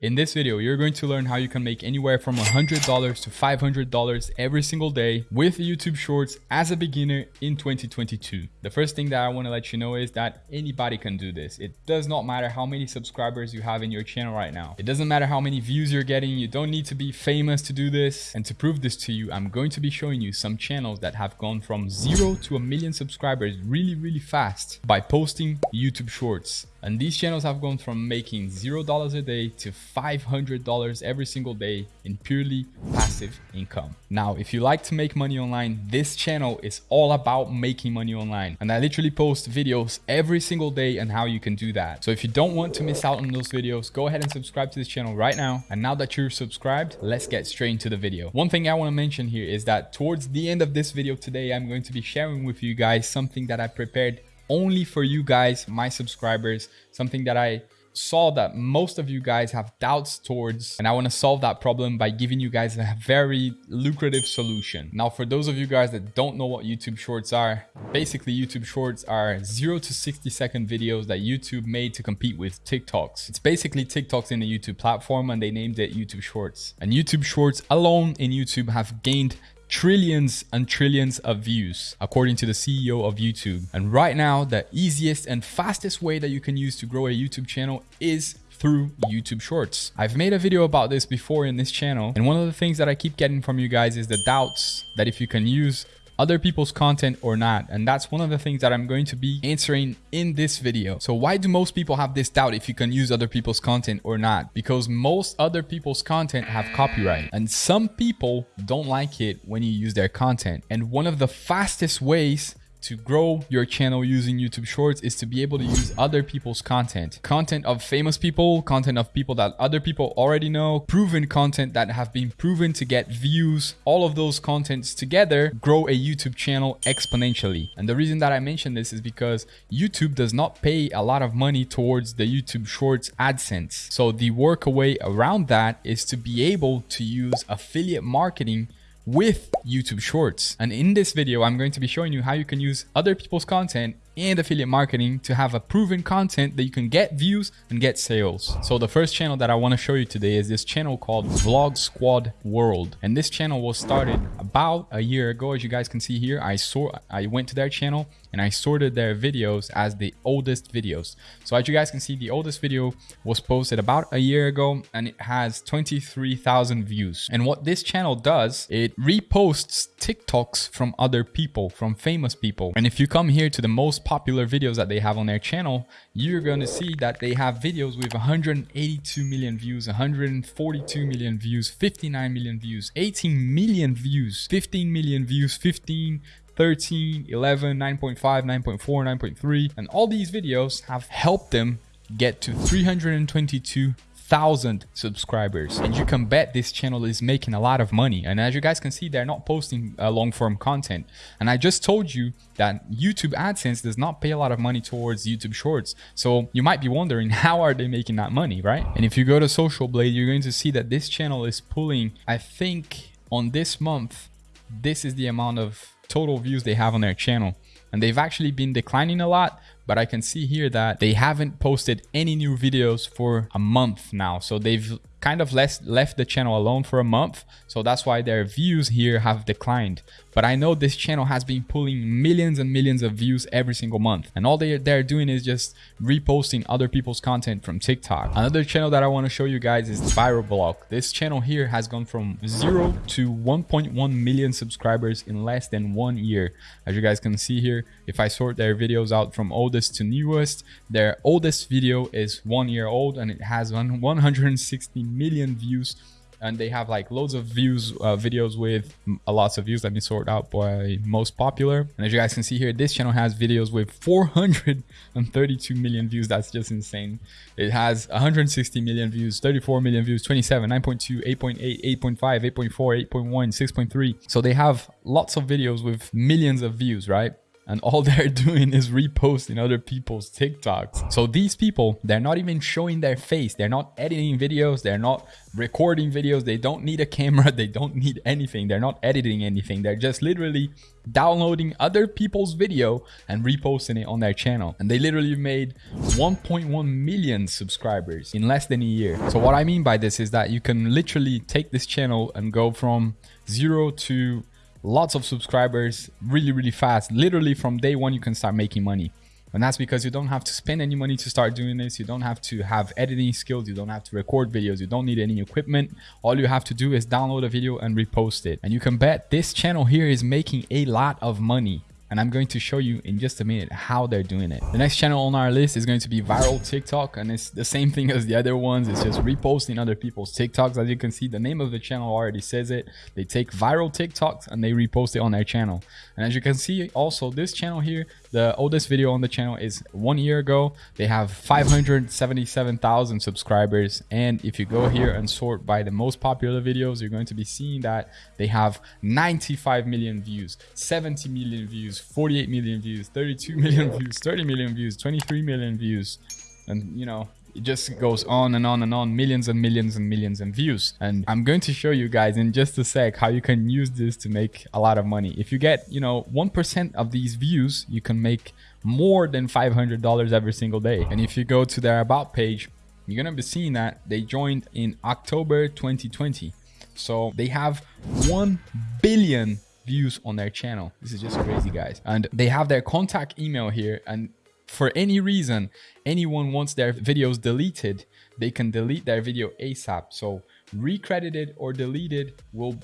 In this video, you're going to learn how you can make anywhere from $100 to $500 every single day with YouTube Shorts as a beginner in 2022. The first thing that I want to let you know is that anybody can do this. It does not matter how many subscribers you have in your channel right now. It doesn't matter how many views you're getting. You don't need to be famous to do this. And to prove this to you, I'm going to be showing you some channels that have gone from zero to a million subscribers really, really fast by posting YouTube Shorts. And these channels have gone from making $0 a day to $500 every single day in purely passive income. Now, if you like to make money online, this channel is all about making money online. And I literally post videos every single day on how you can do that. So if you don't want to miss out on those videos, go ahead and subscribe to this channel right now. And now that you're subscribed, let's get straight into the video. One thing I want to mention here is that towards the end of this video today, I'm going to be sharing with you guys something that I prepared only for you guys, my subscribers, something that I saw that most of you guys have doubts towards and I want to solve that problem by giving you guys a very lucrative solution. Now for those of you guys that don't know what YouTube shorts are, basically YouTube shorts are 0 to 60 second videos that YouTube made to compete with TikToks. It's basically TikToks in the YouTube platform and they named it YouTube shorts. And YouTube shorts alone in YouTube have gained trillions and trillions of views, according to the CEO of YouTube. And right now, the easiest and fastest way that you can use to grow a YouTube channel is through YouTube Shorts. I've made a video about this before in this channel, and one of the things that I keep getting from you guys is the doubts that if you can use other people's content or not. And that's one of the things that I'm going to be answering in this video. So why do most people have this doubt if you can use other people's content or not? Because most other people's content have copyright and some people don't like it when you use their content. And one of the fastest ways to grow your channel using YouTube Shorts is to be able to use other people's content. Content of famous people, content of people that other people already know, proven content that have been proven to get views. All of those contents together grow a YouTube channel exponentially. And the reason that I mention this is because YouTube does not pay a lot of money towards the YouTube Shorts AdSense. So the workaway around that is to be able to use affiliate marketing with YouTube Shorts. And in this video, I'm going to be showing you how you can use other people's content and affiliate marketing to have a proven content that you can get views and get sales. So the first channel that I want to show you today is this channel called Vlog Squad World. And this channel was started about a year ago. As you guys can see here, I saw I went to their channel and I sorted their videos as the oldest videos. So as you guys can see, the oldest video was posted about a year ago and it has 23,000 views. And what this channel does, it reposts TikToks from other people, from famous people. And if you come here to the most popular videos that they have on their channel, you're going to see that they have videos with 182 million views, 142 million views, 59 million views, 18 million views, 15 million views, 15, 13, 11, 9.5, 9.4, 9.3. And all these videos have helped them get to 322 thousand subscribers. And you can bet this channel is making a lot of money. And as you guys can see they're not posting uh, long form content. And i just told you that youtube adsense does not pay a lot of money towards youtube shorts. So you might be wondering how are they making that money right? And if you go to social blade you're going to see that this channel is pulling i think on this month this is the amount of total views they have on their channel. And they've actually been declining a lot but I can see here that they haven't posted any new videos for a month now. So they've kind of less, left the channel alone for a month. So that's why their views here have declined. But I know this channel has been pulling millions and millions of views every single month. And all they, they're doing is just reposting other people's content from TikTok. Another channel that I want to show you guys is Viral Block. This channel here has gone from zero to 1.1 million subscribers in less than one year. As you guys can see here, if I sort their videos out from oldest to newest, their oldest video is one year old and it has 160 million views. And they have like loads of views uh, videos with a lots of views that been sorted out by most popular. And as you guys can see here this channel has videos with 432 million views. That's just insane. It has 160 million views 34 million views 27 9.2 8.8 8.5 8.4 8.1 6.3 so they have lots of videos with millions of views right and all they're doing is reposting other people's TikToks. So these people, they're not even showing their face. They're not editing videos. They're not recording videos. They don't need a camera. They don't need anything. They're not editing anything. They're just literally downloading other people's video and reposting it on their channel. And they literally made 1.1 million subscribers in less than a year. So what I mean by this is that you can literally take this channel and go from zero to lots of subscribers really, really fast. Literally from day one, you can start making money. And that's because you don't have to spend any money to start doing this. You don't have to have editing skills. You don't have to record videos. You don't need any equipment. All you have to do is download a video and repost it. And you can bet this channel here is making a lot of money and I'm going to show you in just a minute how they're doing it. The next channel on our list is going to be Viral TikTok and it's the same thing as the other ones. It's just reposting other people's TikToks. As you can see, the name of the channel already says it. They take viral TikToks and they repost it on their channel. And as you can see also this channel here, the oldest video on the channel is one year ago. They have 577,000 subscribers. And if you go here and sort by the most popular videos, you're going to be seeing that they have 95 million views, 70 million views, 48 million views, 32 million views, 30 million views, 23 million views. And you know, it just goes on and on and on millions and millions and millions and views. And i'm going to show you guys in just a sec how you can use this to make a lot of money. If you get you know 1% of these views you can make more than $500 every single day. And if you go to their about page you're gonna be seeing that they joined in october 2020 so they have 1 billion views on their channel. This is just crazy guys. And they have their contact email here and for any reason anyone wants their videos deleted they can delete their video asap so recredited or deleted will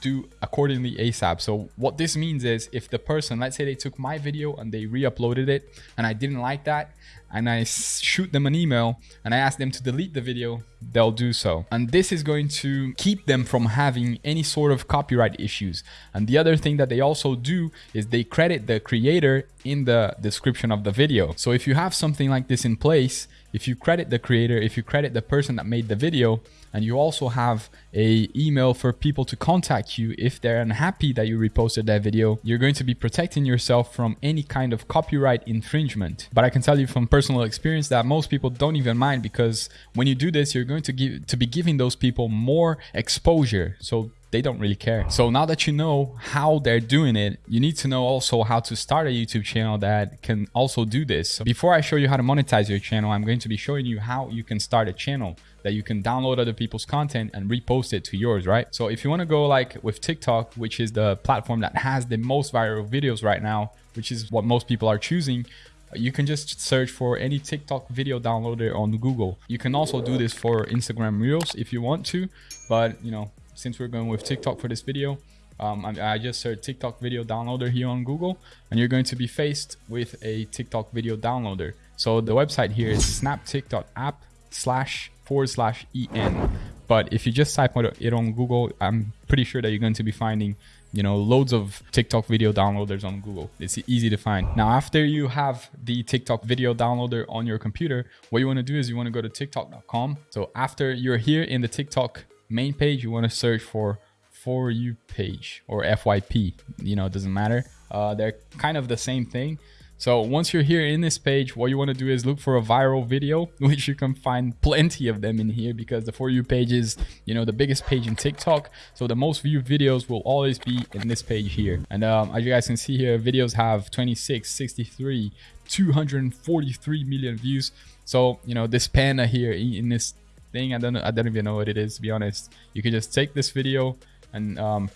do accordingly ASAP. So what this means is if the person, let's say they took my video and they re-uploaded it and I didn't like that and I shoot them an email and I ask them to delete the video, they'll do so. And this is going to keep them from having any sort of copyright issues. And the other thing that they also do is they credit the creator in the description of the video. So if you have something like this in place, if you credit the creator, if you credit the person that made the video, and you also have a email for people to contact you if they're unhappy that you reposted that video, you're going to be protecting yourself from any kind of copyright infringement. But I can tell you from personal experience that most people don't even mind because when you do this, you're going to give to be giving those people more exposure. So they don't really care. So now that you know how they're doing it, you need to know also how to start a YouTube channel that can also do this. So before I show you how to monetize your channel, I'm going to be showing you how you can start a channel that you can download other people's content and repost it to yours, right? So if you want to go like with TikTok, which is the platform that has the most viral videos right now, which is what most people are choosing, you can just search for any TikTok video downloader on Google. You can also do this for Instagram Reels if you want to, but you know, since we're going with TikTok for this video, um, I, just searched TikTok video downloader here on Google, and you're going to be faced with a TikTok video downloader. So the website here is snaptik.app slash forward slash en. But if you just type it on Google, I'm pretty sure that you're going to be finding you know loads of tiktok video downloaders on google it's easy to find now after you have the tiktok video downloader on your computer what you want to do is you want to go to tiktok.com so after you're here in the tiktok main page, you want to search for for you page or FYP. You know, it doesn't matter. Uh, they're kind of the same thing. So once you're here in this page, what you want to do is look for a viral video, which you can find plenty of them in here because the For You page is, you know, the biggest page in TikTok. So the most viewed videos will always be in this page here. And um, as you guys can see here, videos have 26, 63, 243 million views. So, you know, this panda here in this thing. I don't I don't even know what it is to be honest. You could just take this video and um,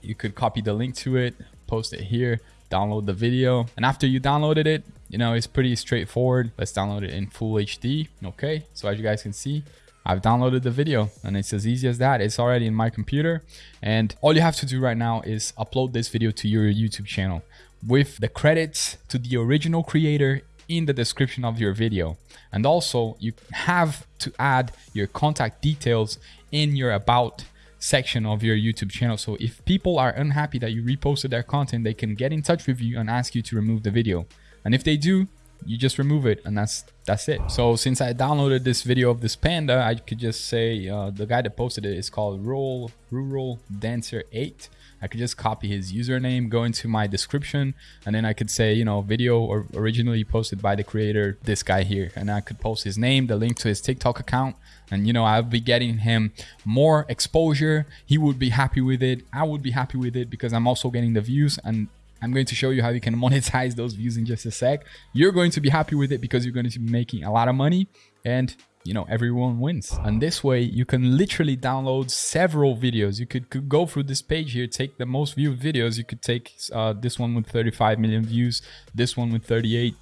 you could copy the link to it, post it here, download the video, and after you downloaded it, you know it's pretty straightforward. Let's download it in full HD. Okay, so as you guys can see. I've downloaded the video and it's as easy as that. It's already in my computer and all you have to do right now is upload this video to your YouTube channel with the credits to the original creator in the description of your video. And also you have to add your contact details in your about section of your YouTube channel. So if people are unhappy that you reposted their content, they can get in touch with you and ask you to remove the video. And if they do, you just remove it and that's that's it. So since I downloaded this video of this panda, I could just say uh, the guy that posted it is called Rural Rural Dancer 8. I could just copy his username, go into my description, and then I could say, you know, video or originally posted by the creator, this guy here. And I could post his name, the link to his TikTok account, and you know, I'll be getting him more exposure. He would be happy with it. I would be happy with it because I'm also getting the views and I'm going to show you how you can monetize those views in just a sec. You're going to be happy with it because you're going to be making a lot of money and you know everyone wins. And this way you can literally download several videos. You could, could go through this page here take the most viewed videos. You could take uh, this one with 35 million views this one with 38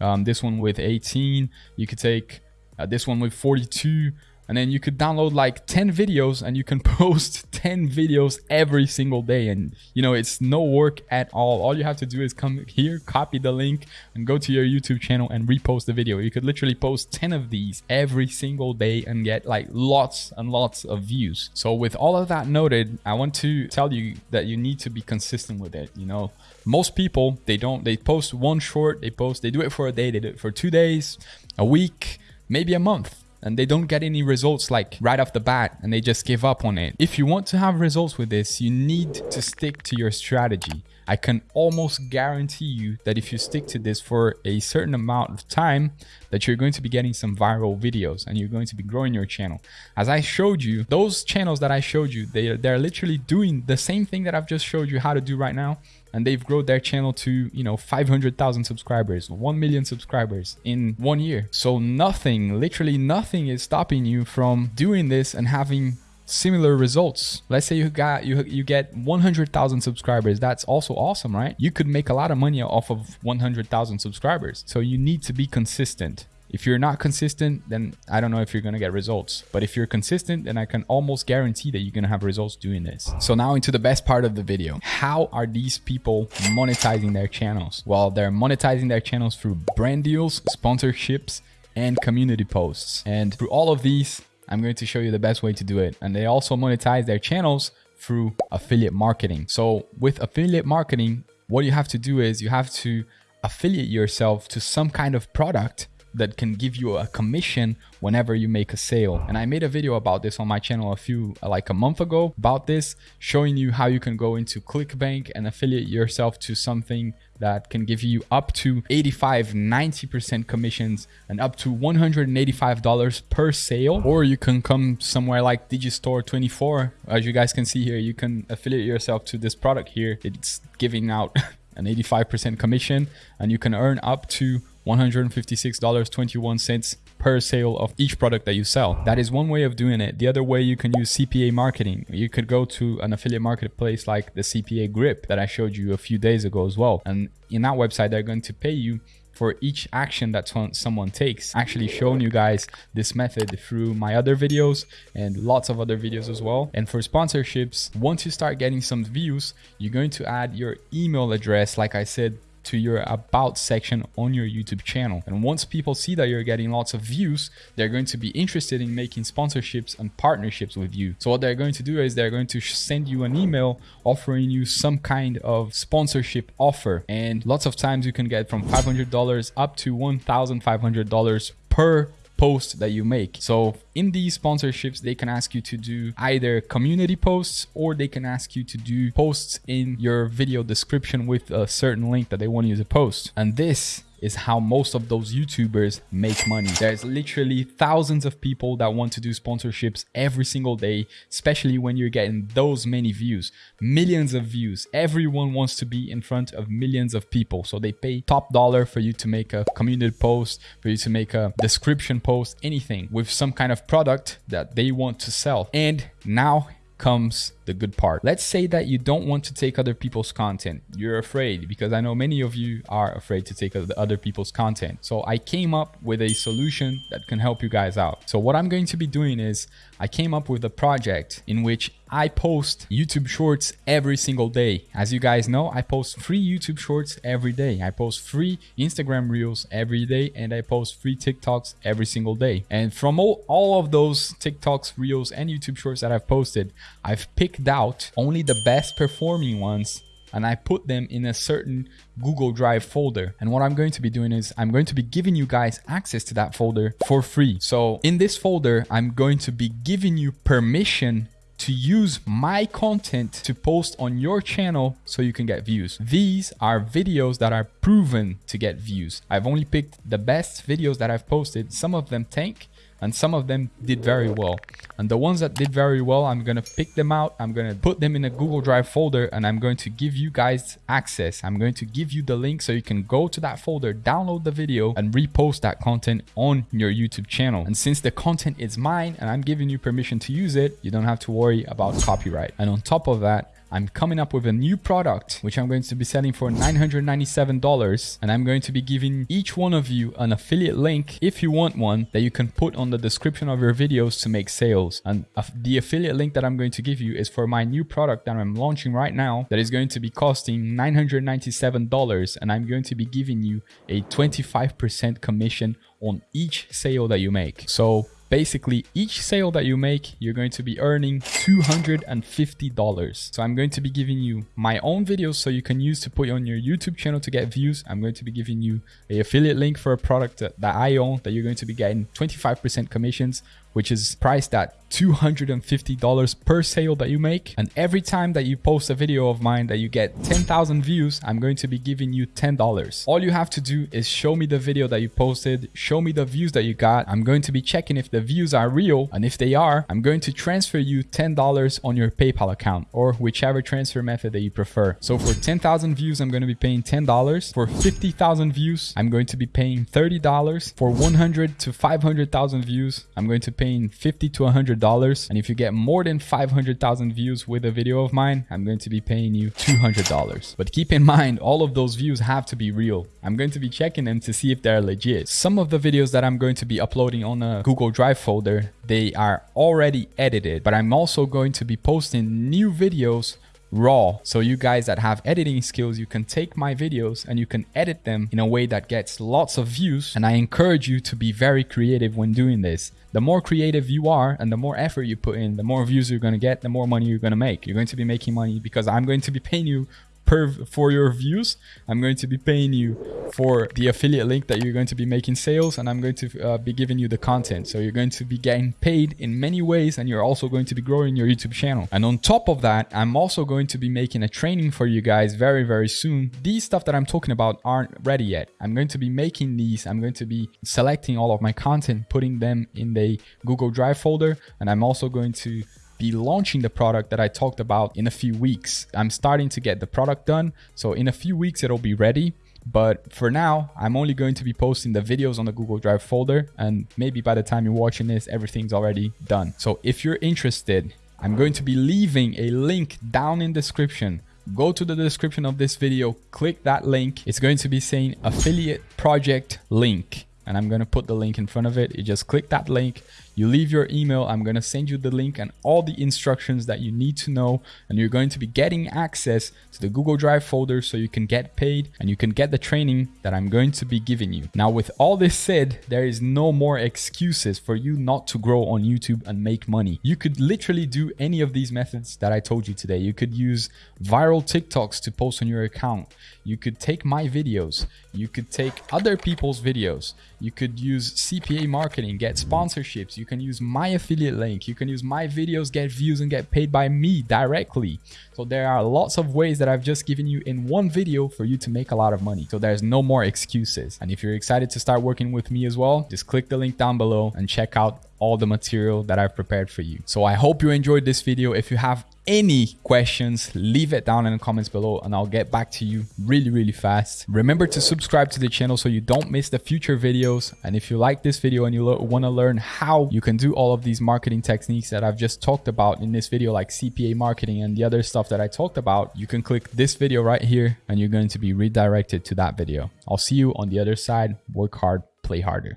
um, this one with 18 you could take uh, this one with 42 and then you could download like 10 videos and you can post 10 videos every single day. And you know it's no work at all. All you have to do is come here copy the link and go to your youtube channel and repost the video. You could literally post 10 of these every single day and get like lots and lots of views. So with all of that noted i want to tell you that you need to be consistent with it you know? Most people they don't they post one short they post they do it for a day they do it for two days a week maybe a month and they don't get any results like right off the bat and they just give up on it. If you want to have results with this, you need to stick to your strategy. I can almost guarantee you that if you stick to this for a certain amount of time, that you're going to be getting some viral videos and you're going to be growing your channel. As I showed you, those channels that I showed you, they, they're literally doing the same thing that I've just showed you how to do right now. And they've grown their channel to, you know, 500,000 subscribers, 1 million subscribers in one year. So nothing, literally nothing is stopping you from doing this and having similar results. Let's say you got you you get 100,000 subscribers. That's also awesome, right? You could make a lot of money off of 100,000 subscribers. So you need to be consistent. If you're not consistent, then I don't know if you're going to get results. But if you're consistent, then I can almost guarantee that you're going to have results doing this. So now into the best part of the video. How are these people monetizing their channels? Well, they're monetizing their channels through brand deals, sponsorships, and community posts. And through all of these, I'm going to show you the best way to do it. And they also monetize their channels through affiliate marketing. So with affiliate marketing, what you have to do is you have to affiliate yourself to some kind of product that can give you a commission whenever you make a sale. And I made a video about this on my channel a few, like a month ago about this, showing you how you can go into ClickBank and affiliate yourself to something that can give you up to 85, 90% commissions and up to $185 per sale. Or you can come somewhere like Digistore 24. As you guys can see here, you can affiliate yourself to this product here. It's giving out an 85% commission and you can earn up to $156.21 per sale of each product that you sell. That is one way of doing it. The other way you can use CPA marketing. You could go to an affiliate marketplace like the CPA Grip that I showed you a few days ago as well. And in that website, they're going to pay you for each action that someone takes. Actually shown you guys this method through my other videos and lots of other videos as well. And for sponsorships, once you start getting some views, you're going to add your email address, like I said to your about section on your YouTube channel. And once people see that you're getting lots of views, they're going to be interested in making sponsorships and partnerships with you. So what they're going to do is they're going to send you an email offering you some kind of sponsorship offer. And lots of times you can get from $500 up to $1,500 per post that you make. So in these sponsorships, they can ask you to do either community posts or they can ask you to do posts in your video description with a certain link that they want you to post. And this is how most of those YouTubers make money. There's literally thousands of people that want to do sponsorships every single day, especially when you're getting those many views, millions of views. Everyone wants to be in front of millions of people. So they pay top dollar for you to make a community post, for you to make a description post, anything with some kind of product that they want to sell. And now comes the good part. Let's say that you don't want to take other people's content. You're afraid because I know many of you are afraid to take other people's content. So I came up with a solution that can help you guys out. So what I'm going to be doing is I came up with a project in which I post YouTube shorts every single day. As you guys know, I post free YouTube shorts every day. I post free Instagram reels every day and I post free TikToks every single day. And from all, all of those TikToks, reels and YouTube shorts that I've posted, I've picked out only the best performing ones and I put them in a certain Google Drive folder. And what I'm going to be doing is I'm going to be giving you guys access to that folder for free. So in this folder, I'm going to be giving you permission to use my content to post on your channel so you can get views. These are videos that are proven to get views. I've only picked the best videos that I've posted. Some of them tank, and some of them did very well. And the ones that did very well, I'm going to pick them out. I'm going to put them in a Google Drive folder and I'm going to give you guys access. I'm going to give you the link so you can go to that folder, download the video and repost that content on your YouTube channel. And since the content is mine and I'm giving you permission to use it, you don't have to worry about copyright. And on top of that, I'm coming up with a new product, which I'm going to be selling for $997. And I'm going to be giving each one of you an affiliate link, if you want one, that you can put on the description of your videos to make sales. And the affiliate link that I'm going to give you is for my new product that I'm launching right now that is going to be costing $997. And I'm going to be giving you a 25% commission on each sale that you make. So basically each sale that you make you're going to be earning $250 so i'm going to be giving you my own videos so you can use to put on your youtube channel to get views. I'm going to be giving you a affiliate link for a product that, that i own that you're going to be getting 25% commissions which is priced at $250 per sale that you make. And every time that you post a video of mine that you get 10,000 views, I'm going to be giving you $10. All you have to do is show me the video that you posted, show me the views that you got. I'm going to be checking if the views are real. And if they are, I'm going to transfer you $10 on your PayPal account or whichever transfer method that you prefer. So for 10,000 views, I'm going to be paying $10. For 50,000 views, I'm going to be paying $30. For 100 to 500,000 views, I'm going to pay 50 to 100 $100. And if you get more than 500,000 views with a video of mine, I'm going to be paying you $200. But keep in mind, all of those views have to be real. I'm going to be checking them to see if they're legit. Some of the videos that I'm going to be uploading on a Google Drive folder, they are already edited, but I'm also going to be posting new videos raw. So you guys that have editing skills, you can take my videos and you can edit them in a way that gets lots of views. And I encourage you to be very creative when doing this. The more creative you are and the more effort you put in, the more views you're going to get, the more money you're going to make. You're going to be making money because I'm going to be paying you per for your views i'm going to be paying you for the affiliate link that you're going to be making sales and i'm going to uh, be giving you the content. So you're going to be getting paid in many ways and you're also going to be growing your youtube channel. And on top of that i'm also going to be making a training for you guys very very soon. These stuff that i'm talking about aren't ready yet. I'm going to be making these. I'm going to be selecting all of my content putting them in the google drive folder and i'm also going to be launching the product that I talked about in a few weeks. I'm starting to get the product done. So in a few weeks, it'll be ready. But for now, I'm only going to be posting the videos on the Google Drive folder. And maybe by the time you're watching this, everything's already done. So if you're interested, I'm going to be leaving a link down in description go to the description of this video, click that link. It's going to be saying affiliate project link and I'm going to put the link in front of it. You just click that link, you leave your email. I'm going to send you the link and all the instructions that you need to know. And you're going to be getting access to the Google Drive folder so you can get paid and you can get the training that I'm going to be giving you. Now, with all this said, there is no more excuses for you not to grow on YouTube and make money. You could literally do any of these methods that I told you today. You could use viral TikToks to post on your account. You could take my videos. You could take other people's videos. You could use CPA marketing, get sponsorships. You can use my affiliate link. You can use my videos, get views and get paid by me directly. So there are lots of ways that I've just given you in one video for you to make a lot of money. So there's no more excuses. And if you're excited to start working with me as well, just click the link down below and check out all the material that I've prepared for you. So I hope you enjoyed this video. If you have any questions, leave it down in the comments below and I'll get back to you really, really fast. Remember to subscribe to the channel so you don't miss the future videos. And if you like this video and you want to learn how you can do all of these marketing techniques that I've just talked about in this video, like CPA marketing and the other stuff that I talked about, you can click this video right here and you're going to be redirected to that video. I'll see you on the other side. Work hard, play harder.